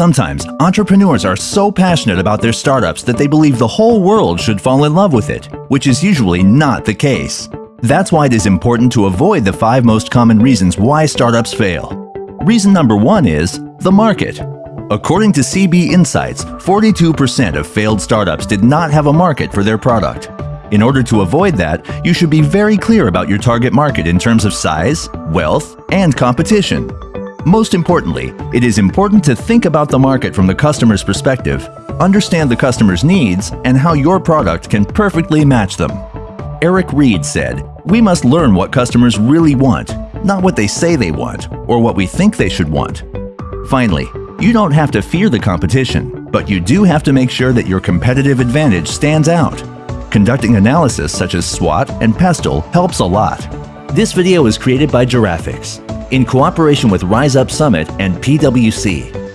Sometimes entrepreneurs are so passionate about their startups that they believe the whole world should fall in love with it, which is usually not the case. That's why it is important to avoid the five most common reasons why startups fail. Reason number one is the market. According to CB Insights, 42% of failed startups did not have a market for their product. In order to avoid that, you should be very clear about your target market in terms of size, wealth, and competition. Most importantly, it is important to think about the market from the customer's perspective, understand the customer's needs, and how your product can perfectly match them. Eric Ries said, We must learn what customers really want, not what they say they want or what we think they should want. Finally, you don't have to fear the competition, but you do have to make sure that your competitive advantage stands out. Conducting analysis such as SWOT and PESTLE helps a lot. This video is created by Giraffix in cooperation with Rise Up Summit and PwC.